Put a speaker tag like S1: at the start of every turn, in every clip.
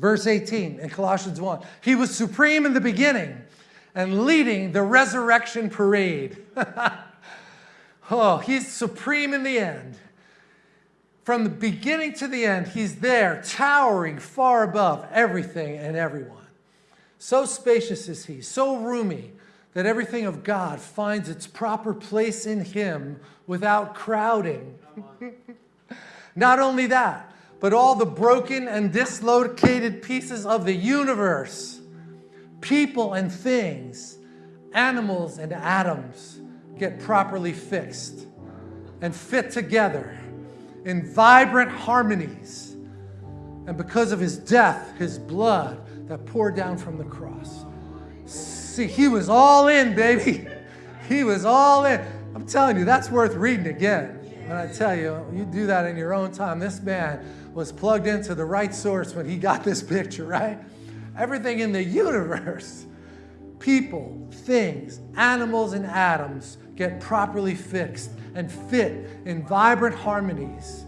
S1: Verse 18 in Colossians 1. He was supreme in the beginning and leading the resurrection parade. oh, he's supreme in the end. From the beginning to the end, he's there, towering far above everything and everyone. So spacious is he, so roomy, that everything of God finds its proper place in him without crowding. Not only that, but all the broken and dislocated pieces of the universe, people and things, animals and atoms, get properly fixed and fit together in vibrant harmonies. And because of his death, his blood that poured down from the cross. See, he was all in, baby. He was all in. I'm telling you, that's worth reading again. And I tell you, you do that in your own time. This man was plugged into the right source when he got this picture, right? Everything in the universe, people, things, animals, and atoms get properly fixed and fit in vibrant harmonies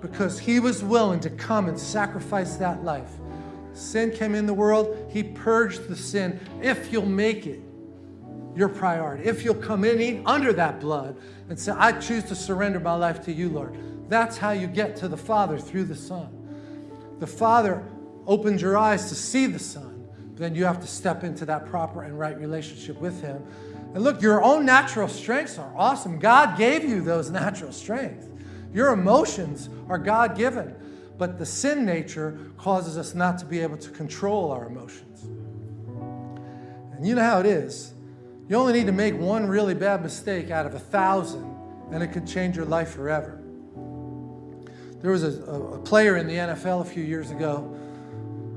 S1: because he was willing to come and sacrifice that life. Sin came in the world, he purged the sin. If you'll make it your priority, if you'll come in under that blood and say, I choose to surrender my life to you, Lord. That's how you get to the Father through the Son. The Father opens your eyes to see the Son, then you have to step into that proper and right relationship with Him and look, your own natural strengths are awesome. God gave you those natural strengths. Your emotions are God given, but the sin nature causes us not to be able to control our emotions. And you know how it is. You only need to make one really bad mistake out of a thousand, and it could change your life forever. There was a, a player in the NFL a few years ago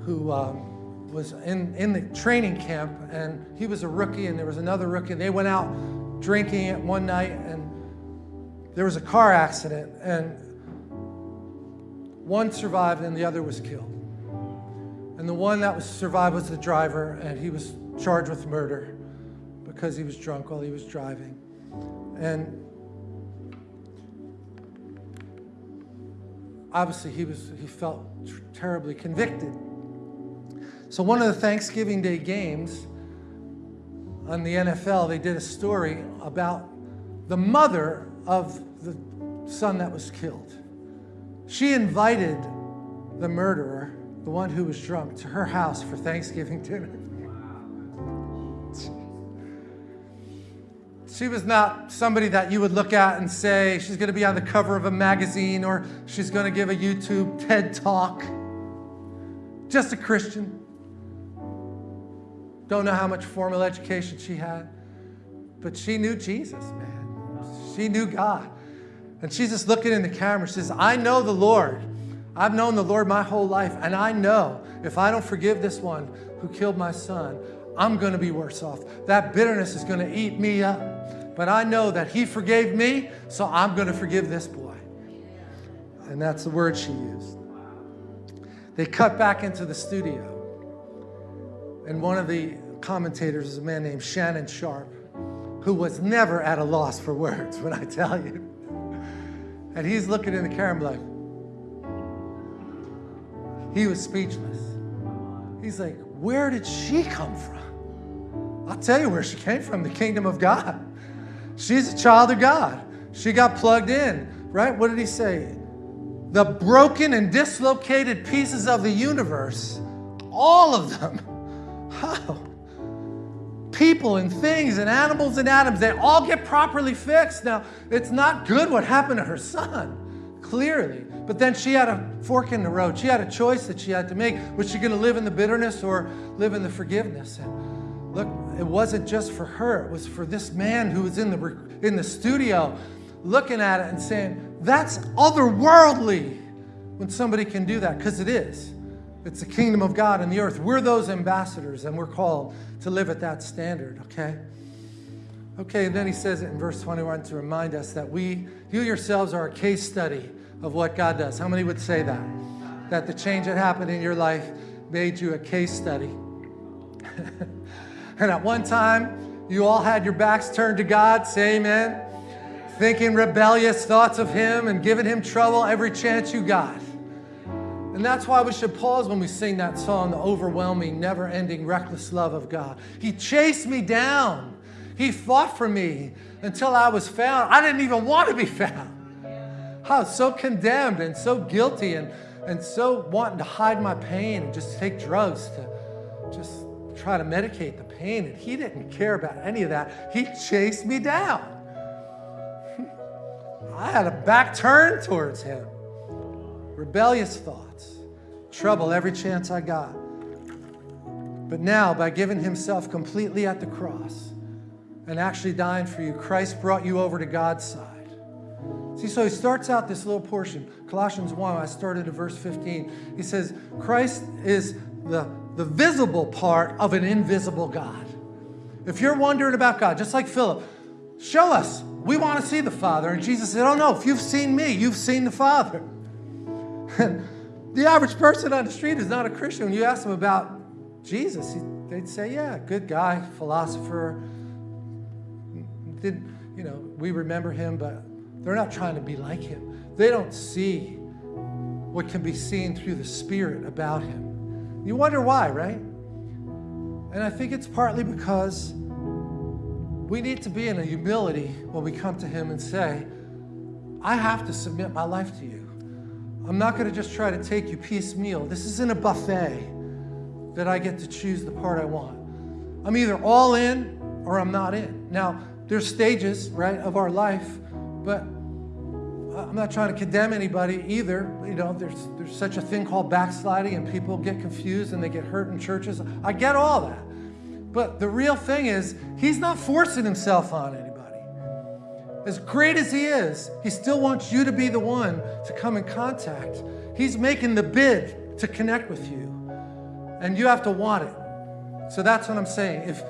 S1: who um, was in, in the training camp and he was a rookie and there was another rookie. And they went out drinking it one night and there was a car accident and one survived and the other was killed. And the one that was survived was the driver and he was charged with murder because he was drunk while he was driving. And obviously he was he felt terribly convicted so one of the Thanksgiving Day games on the NFL, they did a story about the mother of the son that was killed. She invited the murderer, the one who was drunk, to her house for Thanksgiving dinner. She was not somebody that you would look at and say she's going to be on the cover of a magazine or she's going to give a YouTube TED talk. Just a Christian. Don't know how much formal education she had, but she knew Jesus, man. She knew God. And she's just looking in the camera. She says, I know the Lord. I've known the Lord my whole life, and I know if I don't forgive this one who killed my son, I'm going to be worse off. That bitterness is going to eat me up. But I know that he forgave me, so I'm going to forgive this boy. And that's the word she used. They cut back into the studio. And one of the commentators is a man named Shannon Sharpe, who was never at a loss for words, when I tell you. And he's looking in the camera like, he was speechless. He's like, where did she come from? I'll tell you where she came from, the kingdom of God. She's a child of God. She got plugged in, right? What did he say? The broken and dislocated pieces of the universe, all of them, how? People and things and animals and atoms, they all get properly fixed. Now, it's not good what happened to her son, clearly. But then she had a fork in the road. She had a choice that she had to make. Was she going to live in the bitterness or live in the forgiveness? And look, it wasn't just for her. It was for this man who was in the, in the studio looking at it and saying, that's otherworldly when somebody can do that, because it is. It's the kingdom of God in the earth. We're those ambassadors, and we're called to live at that standard, okay? Okay, and then he says it in verse 21 to remind us that we, you yourselves are a case study of what God does. How many would say that? That the change that happened in your life made you a case study. and at one time, you all had your backs turned to God, say amen, thinking rebellious thoughts of Him and giving Him trouble every chance you got. And that's why we should pause when we sing that song, the overwhelming, never ending, reckless love of God. He chased me down. He fought for me until I was found. I didn't even want to be found. I was so condemned and so guilty and, and so wanting to hide my pain and just take drugs to just try to medicate the pain. And he didn't care about any of that. He chased me down. I had a back turn towards him. Rebellious thoughts, trouble every chance I got. But now, by giving himself completely at the cross and actually dying for you, Christ brought you over to God's side. See, so he starts out this little portion, Colossians 1, I started at verse 15. He says, Christ is the, the visible part of an invisible God. If you're wondering about God, just like Philip, show us. We want to see the Father. And Jesus said, Oh no, if you've seen me, you've seen the Father. the average person on the street is not a Christian. When you ask them about Jesus, they'd say, Yeah, good guy, philosopher. Did, you know, we remember him, but they're not trying to be like him. They don't see what can be seen through the Spirit about him. You wonder why, right? And I think it's partly because we need to be in a humility when we come to him and say, I have to submit my life to you. I'm not going to just try to take you piecemeal. This isn't a buffet that I get to choose the part I want. I'm either all in or I'm not in. Now, there's stages, right, of our life but I'm not trying to condemn anybody either. You know, there's, there's such a thing called backsliding, and people get confused and they get hurt in churches. I get all that. But the real thing is, he's not forcing himself on anybody. As great as he is, he still wants you to be the one to come in contact. He's making the bid to connect with you, and you have to want it. So that's what I'm saying. If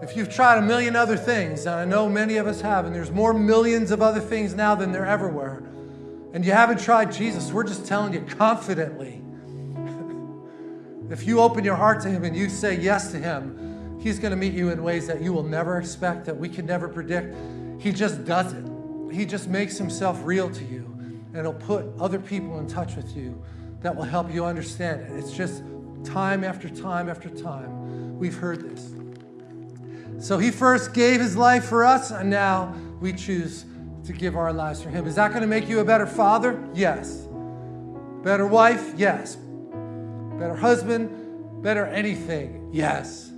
S1: if you've tried a million other things, and I know many of us have, and there's more millions of other things now than there ever were, and you haven't tried Jesus, we're just telling you confidently. if you open your heart to Him and you say yes to Him, He's going to meet you in ways that you will never expect, that we can never predict. He just does it. He just makes Himself real to you, and He'll put other people in touch with you that will help you understand it. It's just time after time after time. We've heard this. So he first gave his life for us, and now we choose to give our lives for him. Is that going to make you a better father? Yes. Better wife? Yes. Better husband? Better anything? Yes.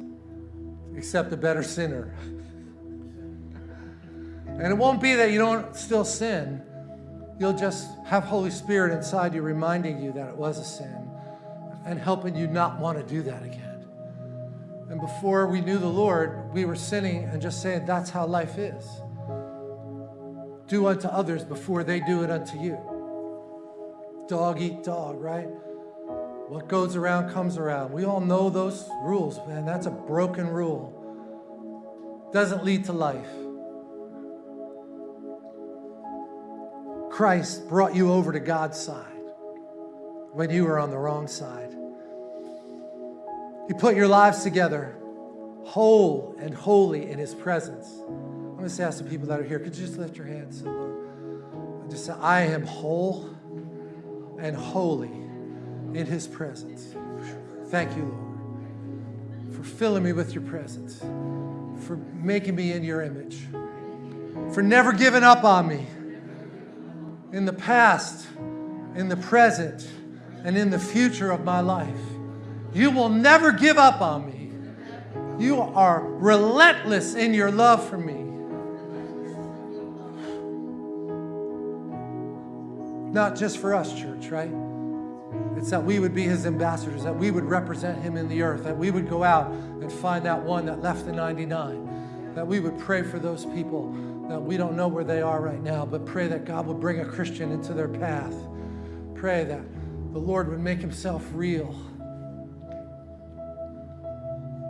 S1: Except a better sinner. And it won't be that you don't still sin. You'll just have Holy Spirit inside you reminding you that it was a sin and helping you not want to do that again. And before we knew the Lord, we were sinning and just saying, that's how life is. Do unto others before they do it unto you. Dog eat dog, right? What goes around comes around. We all know those rules, man. That's a broken rule. Doesn't lead to life. Christ brought you over to God's side when you were on the wrong side. He put your lives together whole and holy in His presence. I'm going to ask the people that are here, could you just lift your hands, Lord? And just say, I am whole and holy in His presence. Thank you, Lord, for filling me with your presence, for making me in your image, for never giving up on me in the past, in the present, and in the future of my life. You will never give up on me. You are relentless in your love for me. Not just for us, church, right? It's that we would be his ambassadors, that we would represent him in the earth, that we would go out and find that one that left the 99, that we would pray for those people that we don't know where they are right now, but pray that God would bring a Christian into their path. Pray that the Lord would make himself real